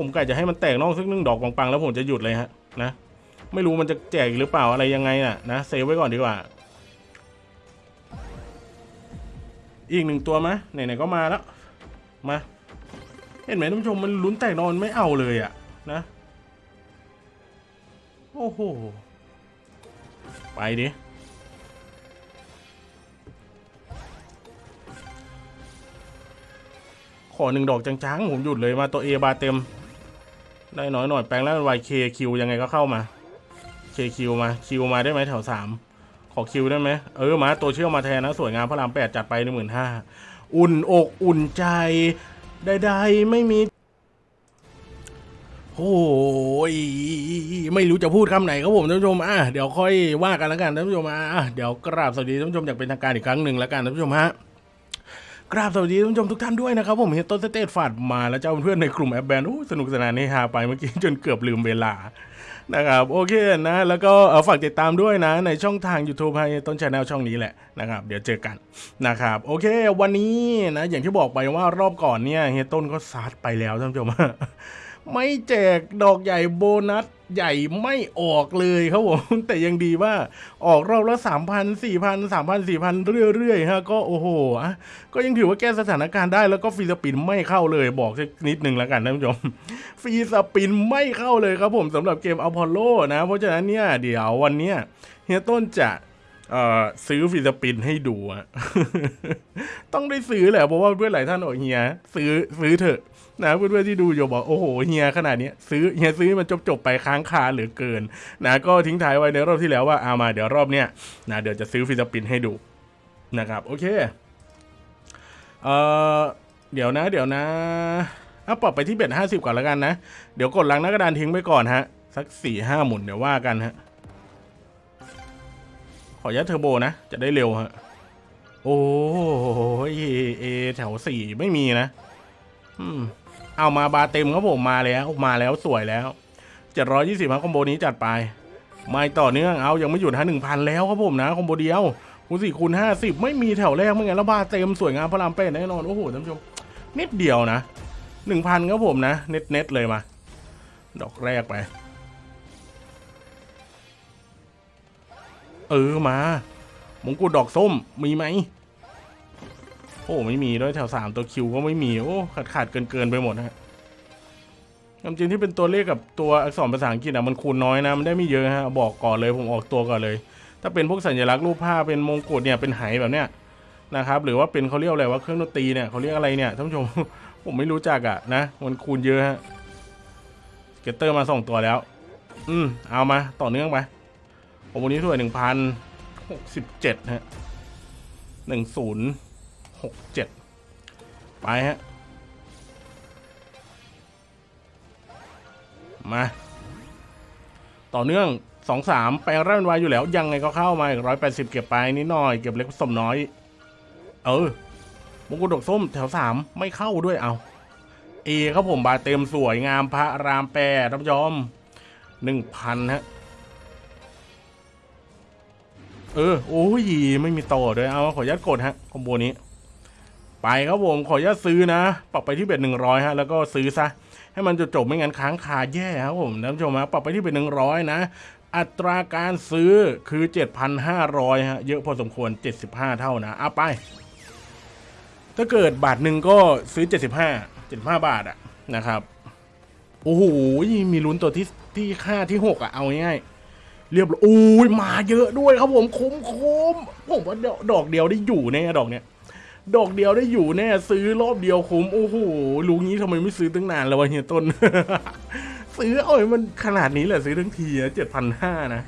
ผมกะจะให้มันแตกนอกสักหนึ่งดอกปังๆแล้วผมจะหยุดเลยฮะนะไม่รู้มันจะแจกอีกหรือเปล่าอะไรยังไงน่ะนะเซฟไว้ก่อนดีกว่า อีกหนึ่งตัวมะไหนๆก็มาแล้วมาเห็นไหมท่านผู้ชมมันลุ้นแตกนอนไม่เอาเลยอะนะโอ้โหไปดิขอหนึ่งดอกจังๆผมหยุดเลยมาตัวเอบาเต็ม ได้น้อยหน่อยแปลงแล้ววายเคคิวยังไงก็เข้ามาเคคิวมาคิวมาได้ไหมแถวสามขอคิวได้ไหมเออมาตัวเชื่อมมาแทนนะ สวยงามพระรามแปดจัดไปหนึ่งหมื่นห้าอุ่นอกอุ่นใจใดๆไม่มีโอ้ยไม่รู้จะพูดคำไหนครับผมท่านผู้ชมอะเดี๋ยวค่อยว่ากันแล้วกันท่านผู้ชมอะเดี๋ยวกราบสวัสดีท่านผู้ชมอย่างเป็นทางการอีกครั้งหนึ่งแล้วกันท่านผู้ชมฮะ กราบสวัสดีท่านผู้ชมทุกท่านด้วยนะครับ ผมเฮียต้นสเตตฟาดมาแล้วเจ้าเพื่อนในกลุ่มแอปแบนโอ้สนุกสนานนี่ฮาไปเมื่อกี้จนเกือบลืมเวลานะครับโอเคนะแล้วก็ฝากติดตามด้วยนะ ในช่องทาง YouTube ให้ต้น channel ช่องนี้แหละนะครับ เดี๋ยวเจอกันนะครับ โอเค วันนี้นะ อย่างที่บอกไปว่ารอบก่อนเนี่ยเฮียต้นก็ซัดไปแล้วท่านผู้ชม ไม่แจกดอกใหญ่โบนัสใหญ่ไม่ออกเลยครับผม แต่ยังดีว่าออกรอบละสามพันสี่พันสามพันสี่พันเรื่อยๆฮะก็โอ้โหอะก็ยังถือว่าแก้สถานการณ์ได้แล้วก็ฟรีสปินไม่เข้าเลยบอกสักนิดนึงแล้วกันท่านผู้ชมฟรีสปินไม่เข้าเลยครับผมสำหรับเกมอพอลโลนะ เพราะฉะนั้นเนี่ยเดี๋ยววันเนี้ยเฮียต้นจะ เอ่อซื้อฟรีสปินให้ดูอะต้องได้ซื้อแหละเพราะว่าเพื่อนหลายท่านบอกเฮียซื้อซื้อเถอะนะเพื่อนๆที่ดูอยู่บอกโอ้โหเฮียขนาดนี้ซื้อเฮียซื้อมันจบๆไปค้างคาเหลือเกิน นะก็ทิ้งท้ายไว้ในรอบที่แล้วว่าเอามาเดี๋ยวรอบเนี้ยนะเดี๋ยวจะซื้อฟรีสปินให้ดูนะครับโอเคเอ่อเดี๋ยวนะ เดี๋ยวนะเอาปรับไปที่เบ็ดห้าสิบก่อนแล้วกันนะ เดี๋ยวกดล้างหน้ากระดานทิ้งไปก่อนฮะ สักสี่ห้าหมุนเดี๋ยวว่ากันฮะ ขอยัดเทอร์โบนะ จะได้เร็วฮะ โอ้ยเอแถวสี่ไม่มีนะอืมเอามาบาเต็มครับผมมาแล้ว มาแล้วสวยแล้วเจ็ดร้อยยี่สิบคอมโบนี้จัดไป ไม่ต่อเนื่องเอายังไม่หยุดฮะหนึ่งพันแล้วครับผมนะคอมโบเดียวคูณสี่คูณห้าสิบไม่มีแถวแรกไม่งั้นแล้วบาเต็มสวยงามพระรามเป็นแน่นอนโอ้โหท่านผู้ชมนิดเดียวนะหนึ่งพันครับผมนะ เน็ตเน็ตเลยมา ดอกแรกไป เออมามงกุฎดอกส้มมีไหมโอ้ไม่มีด้วยแถวสามตัว Q ก็ไม่มีโอ้ขาดขาดเกินเกินไปหมดฮะความจริงที่เป็นตัวเลขกับตัวอักษรภาษาอังกฤษอะมันคูณน้อยนะมันได้ไม่เยอะฮะบอกก่อนเลยผมออกตัวก่อนเลย ถ้าเป็นพวกสัญลักษณ์รูปภาพเป็นมงกุฎเนี่ยเป็นไหแบบเนี้ยนะครับหรือว่าเป็นเขาเรียกอะไรว่าเครื่องดนตรีเนี่ยเขาเรียกอะไรเนี่ยท่านผู้ชมผมไม่รู้จักอะนะมันคูณเยอะฮะ scatter มาสองตัวแล้ว อืมเอามาต่อเนื่องไป ผมวันนี้ถ้วยหนึ่งพันหกสิบเจ็ดฮะหนึ่งศูนย์หกเจ็ดไปฮะ มา ต่อเนื่องสองสามแปลงร่างวายอยู่แล้ว ยังไงก็เข้ามาอีกร้อยแปดสิบเก็บไปนิดหน่อย เก็บเล็กผสมน้อย เออมงกุฎดกส้มแถวสามไม่เข้าด้วยเอาเอครับผมบาเต็มสวยงามพระรามแปดท่านผู้ชมหนึ่งพันฮะ เออ โอ้ยไม่มีต่อด้วยเอาขออนุญาตกดฮะคอมโบนี้ ไปครับผมขออนุญาตซื้อนะปรับไปที่เบ็ดหนึ่งร้อยฮะแล้วก็ซื้อซะให้มันจบจบไม่งั้นค้างคาแย่ครับผมท่านผู้ชมฮะปรับไปที่เบ็ดหนึ่งร้อยนะ อัตราการซื้อคือ 7,500ฮะเยอะพอสมควร 75 เท่านะเอาไป ถ้าเกิดบาทหนึ่งก็ซื้อ 75 75 บาทอะนะครับโอ้โหมีลุ้นตัวที่ที่ค่าที่ 6อะเอาง่ายๆ เรียบร้อยอุ้ยมาเยอะด้วยครับผมคุ้มคุ้มผมว่าดอกดอกเดียวได้อยู่แน่ดอกเนี้ยดอกเดียวได้อยู่แน่ซื้อรอบเดียวคุ้มโอ้โหรู้งี้ทำไมไม่ซื้อตั้งนานแล้ววะเฮียต้น ซื้อเอาให้มันขนาดนี้แหละซื้อทั้งทีเจ็ดพันห้านะ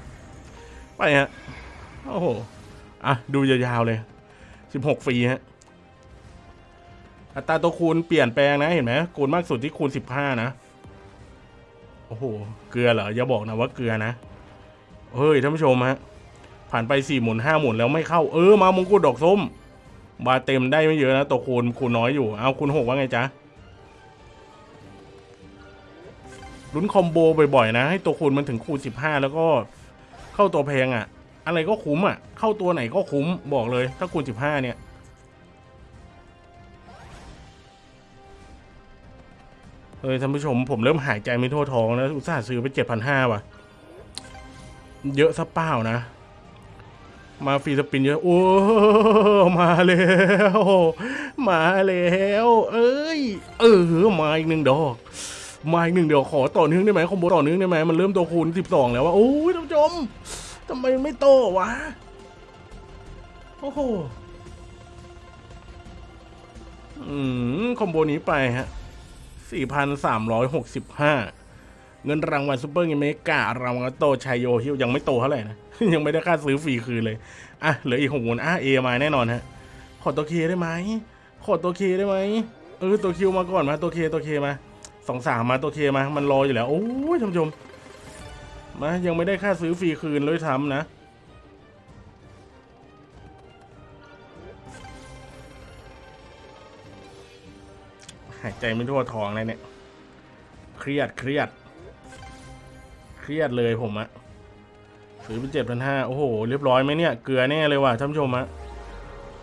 ไปฮะโอ้โหอะดูยาวๆเลยสิบหกฟรีฮะอัตราตัวคูณเปลี่ยนแปลงนะเห็นไหมคูณมากสุดที่คูณสิบห้านะ โอ้โห เกลือเหรออย่าบอกนะว่าเกลือนะ เฮ้ยท่านผู้ชมฮะ ผ่านไปสี่หมุนห้าหมุนแล้วไม่เข้า เออมามงกุฎดอกส้ม บาเต็มได้ไม่เยอะนะตัวคูณคูณน้อยอยู่ เอาคูณหกว่าไงจ๊ะลุ้นคอมโบบ่อยๆนะ ให้ตัวคูณมันถึงคูณสิบห้าแล้วก็เข้าตัวแพงอะ่ะ อะไรก็คุ้มอะ่ะ เข้าตัวไหนก็คุ้มบอกเลย ถ้าคูณสิบห้าเนี่ยเฮ้ยท่านผู้ชมผมเริ่มหายใจไม่ทั่วท้องแล้วอุตส่าห์ซื้อไปเจ็ดพันห้าว่ะ เยอะซะเปล่านะ มาฟรีสปินเยอะ โอ้ มาแล้ว มาแล้ว เอ้ย เออ มาอีกหนึ่งดอก มาอีกหนึ่งเดี๋ยวขอต่อเนื่องได้ไหมคอมโบต่อเนื่องได้ไหมมันเริ่มตัวคูณสิบสองแล้วว่าโอ้ยท่านผู้ชมทำไมไม่โตวะ โอ้โหอืม combo นี้ไปฮะ4,365 เงินรางวัลซูเปอร์เงิน mega รางวัลโตชัยโยฮิวยังไม่โตเท่าไหร่นะ ยังไม่ได้ค่าซื้อฟรีคืนเลย อะเหลืออีกหกหมุนอะเอมาแน่นอนฮะ ขอตัว K ได้ไหมขอตัว K ได้ไหมเออตัว Q มาก่อนมาตัว K ตัว K มาสองสามมาตัว K มา มันรออยู่แล้ว โอ้ยท่านผู้ชมมายังไม่ได้ค่าซื้อฟรีคืนเลยทำนะหายใจไม่ทั่วท้องเลยเนี่ย เครียดเครียด เครียดเลยผมอะซื้อไปเจ็ดพันห้าโอ้โห เรียบร้อยไหมเนี่ย เกลือแน่เลยว่ะท่านผู้ชมอะ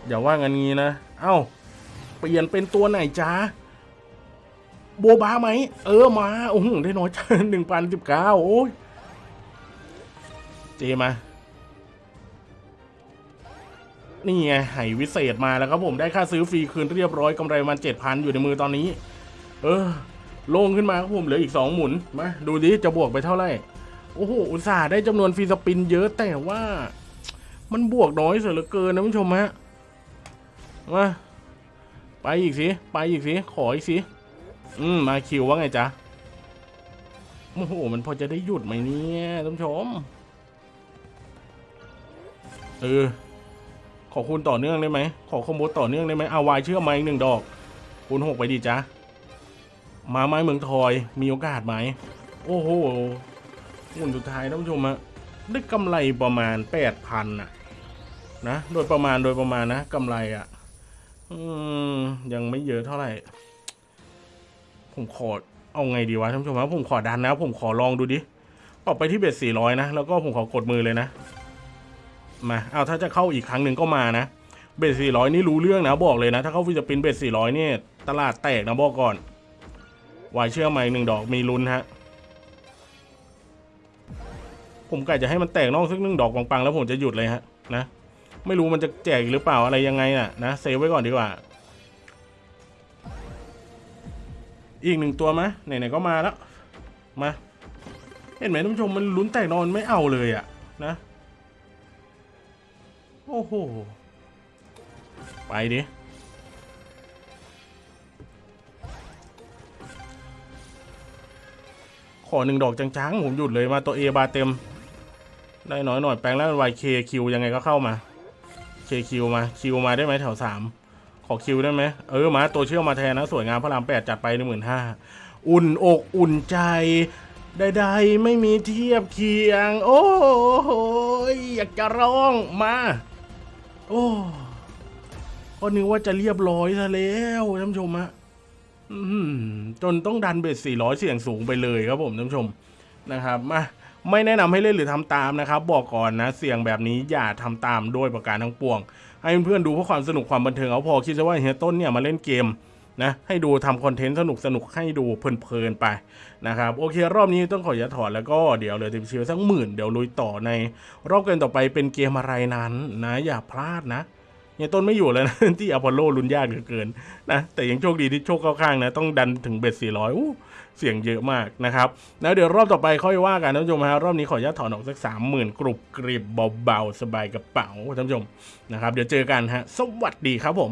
อย่าว่างันงี้นะ เอ้า เปลี่ยนเป็นตัวไหนจ้าโบบาไหม เออมา โอ้โห ได้น้อยจังหนึ่งพันสิบเก้าโอ้ย เจมา นี่ไงไหวิเศษมาแล้วครับผมได้ค่าซื้อฟรีคืนเรียบร้อยกำไรมันเจ็ดพันอยู่ในมือตอนนี้ เออ โล่งขึ้นมาครับผมเหลืออีกสองหมุน มา ดูดิจะบวกไปเท่าไหร่ โอ้โห อุตส่าห์ได้จำนวนฟรีสปินเยอะแต่ว่ามันบวกน้อยเสียเหลือเกินนะผู้ชมฮะ มา ไปอีกสิ ไปอีกสิ ขออีกสิ อืม มาคิวว่าไงจ๊ะ โอ้โห มันพอจะได้หยุดไหมเนี่ยท่านผู้ชม เออ ขอคุณต่อเนื่องได้ไหม ขอคอมโบต่อเนื่องได้ไหมเอาวายเชื่อมมาอีกหนึ่งดอก คุณหกไปดีจ้ะมาไม้เมืองทอย มีโอกาสไหม โอ้โห หุ่นสุดท้ายท่านผู้ชมอะได้กำไรประมาณแปดพันอะนะโดยประมาณโดยประมาณนะกำไรอะอืมยังไม่เยอะเท่าไหร่ ผมขอเอาไงดีวะท่านผู้ชมครับผมขอดันนะผมขอลองดูดิออกไปที่ bet สี่ร้อยนะ แล้วก็ผมขอกดมือเลยนะ มาเอาถ้าจะเข้าอีกครั้งหนึ่งก็มานะ bet สี่ร้อยนี่รู้เรื่องนะบอกเลยนะ ถ้าเข้า free spin bet สี่ร้อยนี่ตลาดแตกนะบอกก่อนวายเชื่อไหมหนึ่งดอกมีลุ้นฮะ ผมกะจะให้มันแตกนอกสักหนึ่งดอกปังๆแล้วผมจะหยุดเลยฮะนะไม่รู้มันจะแจกหรือเปล่าอะไรยังไงน่ะนะเซฟไว้ก่อนดีกว่า อีกหนึ่งตัวมะไหนๆก็มาแล้วมาเห็นไหมท่านผู้ชมมันลุ้นแตกนอนไม่เอาเลยอะนะโอ้โหไปดิขอหนึ่งดอกจังๆผมหยุดเลยมาตัว A บาเต็ม ได้น้อยหน่อยแปลงแล้วเป็น YK คิวยังไงก็เข้ามา K คิวมาคิวมาได้ไหมแถวสามขอคิวได้ไหมเออมาตัวเชื่อมมาแทนนะ สวยงามพระรามแปดจัดไปหนึ่งหมื่นห้าอุ่นอกอุ่นใจใดๆไม่มีเทียบเคียง โอ้โหอยากจะร้องมา โอ้ก็นึกว่าจะเรียบร้อยซะแล้วท่านผู้ชมฮะจนต้องดันเบ็ด400 เสี่ยงสูงไปเลยครับผมท่านผู้ชมนะครับมา ไม่แนะนำให้เล่นหรือทำตามนะครับ บอกก่อนนะเสี่ยงแบบนี้อย่าทำตามโดยประการทั้งปวง ให้เพื่อนๆดูเพื่อความสนุกความบันเทิงเอาพอคิดซะว่าเฮียต้นเนี่ยมาเล่นเกมนะให้ดูทำคอนเทนต์สนุกสนุกๆให้ดูเพลินๆไปนะครับโอเครอบนี้ต้องขออย่าถอดแล้วก็เดี๋ยวเหลือติมชิวสักหมื่นเดี๋ยวลุยต่อใน รอบเกมต่อไปเป็นเกมอะไรนั้นนะอย่าพลาดนะ เนี่ยต้นไม่อยู่แล้วนะที่อพอลโลลุนยากเหลือเกินนะแต่ยังโชคดีที่โชคเข้าข้างนะต้องดันถึงเบ็ด400อู้เสียงเยอะมากนะครับแล้วเดี๋ยวรอบต่อไปค่อยว่ากันท่านผู้ชมฮะรอบนี้ขออนุญาตถอนออกสัก30,000กรุบกริบเบาๆสบายกระเป๋าท่านผู้ชมนะครับเดี๋ยวเจอกันฮะสวัสดีครับผม